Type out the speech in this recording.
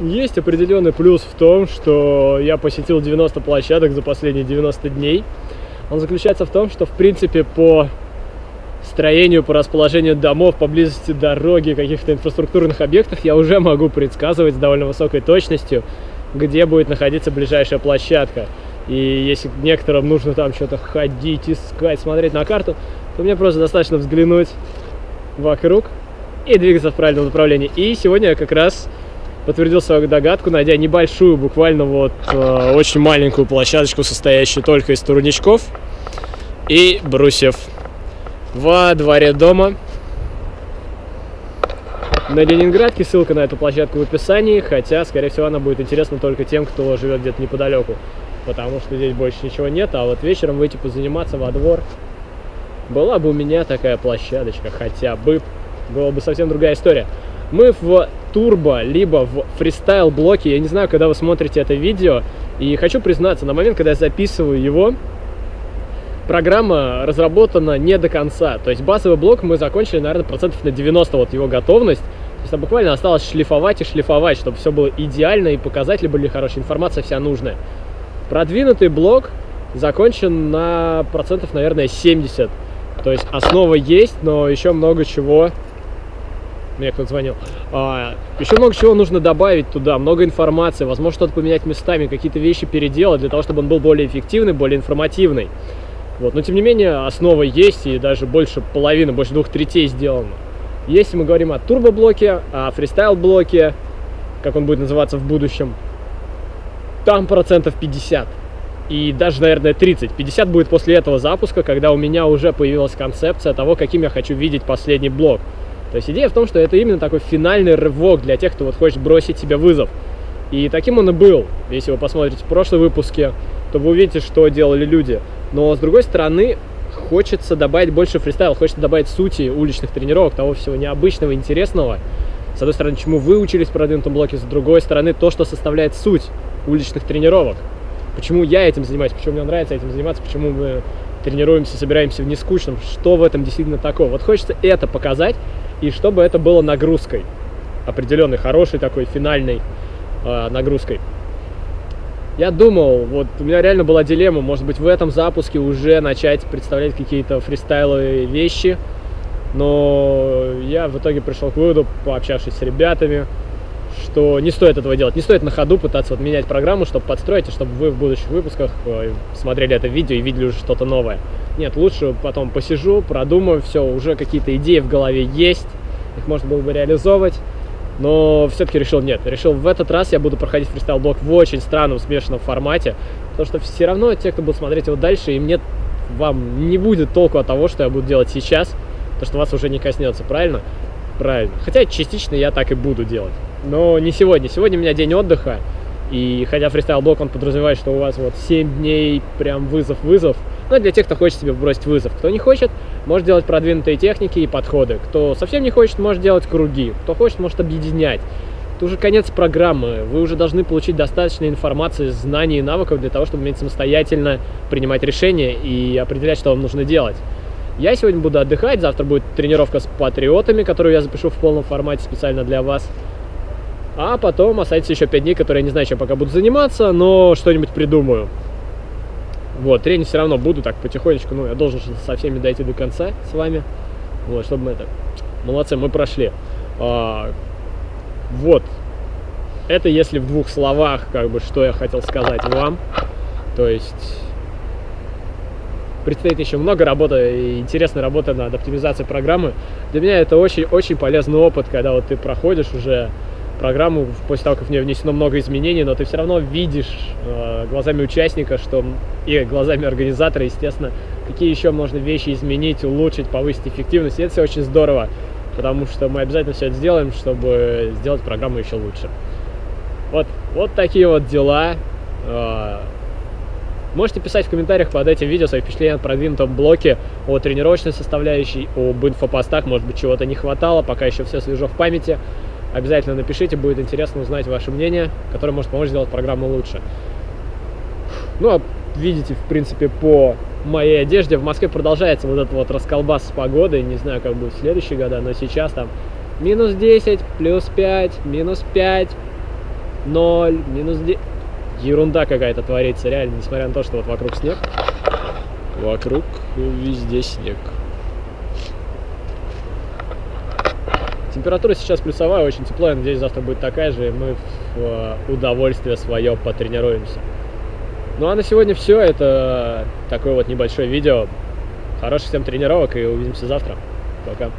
Есть определенный плюс в том, что я посетил 90 площадок за последние 90 дней. Он заключается в том, что, в принципе, по строению, по расположению домов, поблизости дороги, каких-то инфраструктурных объектов я уже могу предсказывать с довольно высокой точностью, где будет находиться ближайшая площадка. И если некоторым нужно там что-то ходить, искать, смотреть на карту, то мне просто достаточно взглянуть вокруг и двигаться в правильном направлении. И сегодня я как раз подтвердил свою догадку, найдя небольшую, буквально вот э, очень маленькую площадочку, состоящую только из турничков и брусьев во дворе дома. На Ленинградке ссылка на эту площадку в описании, хотя, скорее всего, она будет интересна только тем, кто живет где-то неподалеку, потому что здесь больше ничего нет, а вот вечером выйти позаниматься во двор была бы у меня такая площадочка хотя бы, была бы совсем другая история. Мы в турбо, либо в фристайл блоке, я не знаю, когда вы смотрите это видео, и хочу признаться, на момент, когда я записываю его, программа разработана не до конца. То есть базовый блок мы закончили, наверное, процентов на 90 вот его готовность. То есть буквально осталось шлифовать и шлифовать, чтобы все было идеально и показатели были хорошие, информация вся нужная. Продвинутый блок закончен на процентов, наверное, 70. То есть основа есть, но еще много чего... Мне кто-то звонил. А, еще много чего нужно добавить туда, много информации, возможно, что-то поменять местами, какие-то вещи переделать для того, чтобы он был более эффективный, более информативный. Вот. Но, тем не менее, основа есть, и даже больше половины, больше двух третей сделано. Если мы говорим о турбоблоке, о фристайл-блоке, как он будет называться в будущем, там процентов 50 и даже, наверное, 30. 50 будет после этого запуска, когда у меня уже появилась концепция того, каким я хочу видеть последний блок. То есть идея в том, что это именно такой финальный рывок для тех, кто вот хочет бросить себе вызов. И таким он и был. Если вы посмотрите в прошлые выпуске, то вы увидите, что делали люди. Но, с другой стороны, хочется добавить больше фристайла, хочется добавить сути уличных тренировок, того всего необычного, интересного. С одной стороны, чему вы учились в продвинутом блоке, с другой стороны, то, что составляет суть уличных тренировок почему я этим занимаюсь, почему мне нравится этим заниматься, почему мы тренируемся, собираемся в нескучном, что в этом действительно такое. Вот хочется это показать, и чтобы это было нагрузкой, определенной, хорошей такой финальной э, нагрузкой. Я думал, вот у меня реально была дилемма, может быть в этом запуске уже начать представлять какие-то фристайловые вещи, но я в итоге пришел к выводу, пообщавшись с ребятами, что не стоит этого делать. Не стоит на ходу пытаться вот менять программу, чтобы подстроить, и чтобы вы в будущих выпусках э, смотрели это видео и видели уже что-то новое. Нет, лучше потом посижу, продумаю, все, уже какие-то идеи в голове есть, их можно было бы реализовывать, но все-таки решил нет. Решил в этот раз я буду проходить фристайл-блок в очень странном, смешанном формате, потому что все равно те, кто будет смотреть его дальше, им нет, вам не будет толку от того, что я буду делать сейчас, то что вас уже не коснется, правильно? Правильно. Хотя частично я так и буду делать. Но не сегодня. Сегодня у меня день отдыха. И хотя фристайл-блок, он подразумевает, что у вас вот 7 дней прям вызов-вызов. Но для тех, кто хочет себе бросить вызов. Кто не хочет, может делать продвинутые техники и подходы. Кто совсем не хочет, может делать круги. Кто хочет, может объединять. Это уже конец программы. Вы уже должны получить достаточно информации, знаний и навыков для того, чтобы уметь самостоятельно принимать решения и определять, что вам нужно делать. Я сегодня буду отдыхать, завтра будет тренировка с патриотами, которую я запишу в полном формате специально для вас. А потом останется еще 5 дней, которые я не знаю, чем пока буду заниматься, но что-нибудь придумаю. Вот, тренить все равно буду так потихонечку, ну, я должен со всеми дойти до конца с вами. Вот, чтобы мы это... Молодцы, мы прошли. А, вот. Это если в двух словах, как бы, что я хотел сказать вам. То есть... Предстоит еще много работы, интересной работы над оптимизацией программы. Для меня это очень-очень полезный опыт, когда вот ты проходишь уже программу после того, как в нее внесено много изменений, но ты все равно видишь э, глазами участника, что и глазами организатора, естественно, какие еще можно вещи изменить, улучшить, повысить эффективность. И это все очень здорово, потому что мы обязательно все это сделаем, чтобы сделать программу еще лучше. Вот, вот такие вот дела. Э, можете писать в комментариях под этим видео свои впечатления о продвинутом блоке, о тренировочной составляющей, об инфопостах, может быть, чего-то не хватало, пока еще все свежо в памяти. Обязательно напишите, будет интересно узнать ваше мнение, которое может помочь сделать программу лучше. Ну, а видите, в принципе, по моей одежде в Москве продолжается вот этот вот расколбас с погодой. Не знаю, как будет в следующие года, но сейчас там минус 10, плюс 5, минус 5, Ноль, минус 9. Ерунда какая-то творится, реально, несмотря на то, что вот вокруг снег. Вокруг везде снег. Температура сейчас плюсовая, очень тепло, я надеюсь, завтра будет такая же, и мы в э, удовольствие свое потренируемся. Ну а на сегодня все, это такое вот небольшое видео. Хороших всем тренировок и увидимся завтра. Пока.